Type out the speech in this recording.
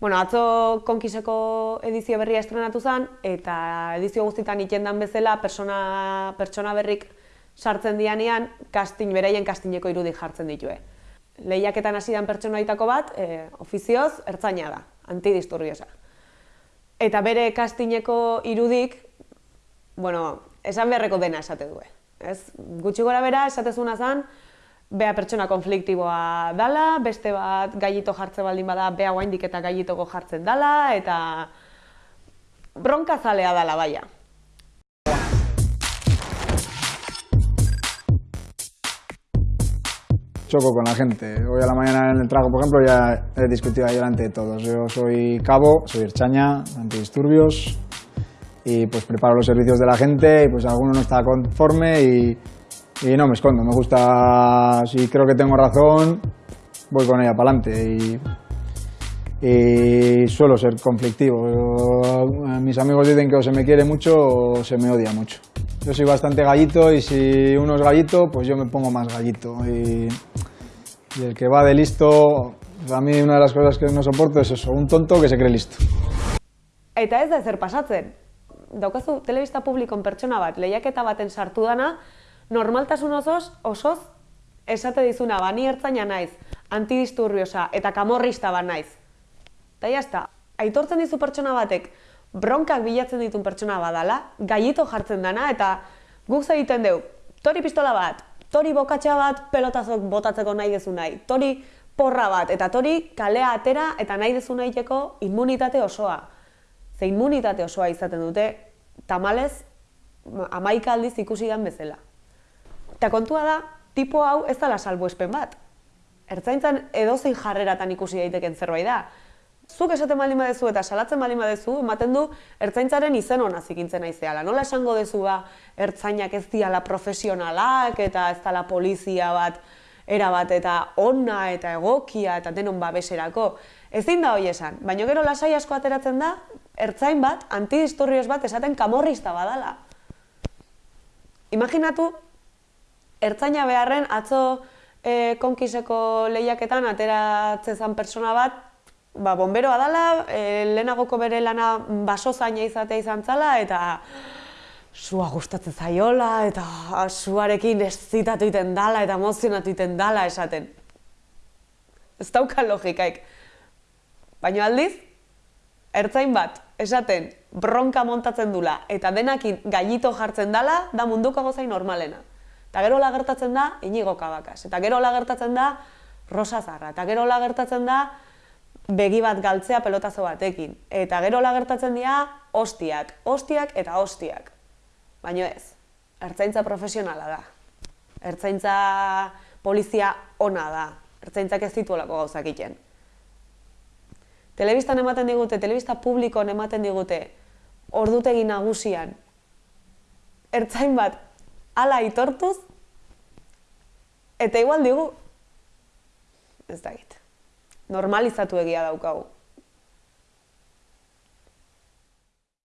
Bueno, atzo konkiseko edizio berria estrenatu zen, eta edizio guztietan itendan bezala pertsona, pertsona berrik sartzen dianean, kastin, beraien kastineko irudik jartzen ditue. Lehiaketan hasi dan pertsonaitako bat, e, ofizioz, ertzaina da, antidisturbiosa. Eta bere kastineko irudik, bueno, esan beharreko dena esate du. Ez? Gutxi gora bera, esatezuna zen, bea pertsona konfliktiboa dala, beste bat gailito jartze baldin bada, bea guaindik eta gailitoko jartzen dala, eta bronka zalea dala baia. choco con la gente. Hoy a la mañana en el trago, por ejemplo, ya he discutido ahí delante de todos. Yo soy cabo, soy erchaña, antidisturbios, y pues preparo los servicios de la gente y pues alguno no está conforme y, y no me escondo. Me gusta, si creo que tengo razón, voy con ella para adelante y, y suelo ser conflictivo. Mis amigos dicen que o se me quiere mucho o se me odia mucho. Yo soy bastante gallito y si uno es gallito, pues yo me pongo más gallito. Y, y el que va de listo, a mí una de las cosas que no soporto es eso, un tonto que se cree listo. Eta ez da ezer pasatzen. Daukazu telebista publikon pertsona bat, lehiaketa baten sartu dana, normaltasun osoz, osoz, esate dizuna, bani ertzaina naiz, antidisturbiosa eta kamorrista bat naiz. Eta jazta, aitortzen dizu pertsona batek, bronkak bilatzen ditun pertsona badala, gaiito jartzen dana, eta guk egiten deu, tori pistola bat, tori bokatxa bat, pelotazok botatzeko nahi dezu nahi, tori porra bat, eta tori kalea atera eta nahi dezu nahiteko immunitate osoa. Ze immunitate osoa izaten dute, tamalez, amaika aldiz ikusi dan bezala. Eta kontua da, tipo hau ez dala salbuespen bat. Ertzaintzan edozein jarreratan ikusi daiteken zerbait da zuk esaten baldin badezu eta salatzen baldin badezu, ematen du ertzaintzaren izen hona zikintzen aizeala. Nola esango dezu ba, ertzainak ez diala profesionalak eta ez dala polizia bat, era bat eta onna eta egokia eta denon babeserako. Ezin da hoi esan, baina gero lasai asko ateratzen da, ertzain bat, antidisturrios bat esaten kamorrista badala. Imaginatu, ertzaina beharren atzo e, konkiseko lehiaketan ateratzen persona bat, ba, bomberoa dala, e, lehenagoko bere lana baso zaina izatea izan zala, eta sua gustatzen zaiola, eta suarekin zitatu iten dala, eta emozionatu iten dala esaten. Ez dauka logikaik. Baina aldiz, ertzain bat, esaten, bronka montatzen dula, eta denakin gailito jartzen dala, da munduko gozai normalena. Eta gero gertatzen da, inigo kabakas. Eta gero gertatzen da, rosa zarra. Eta gero gertatzen da, begi bat galtzea pelotazo batekin. Eta gero lagertatzen dira, ostiak, ostiak eta ostiak. Baina ez, ertzaintza profesionala da. Ertzaintza polizia ona da. Ertzaintzak ez dituelako gauzak iten. Telebistan ematen digute, telebista publikoan ematen digute, ordutegi nagusian, ertzain bat ala itortuz, eta igual digu, ez da normalizatu egia daukagu.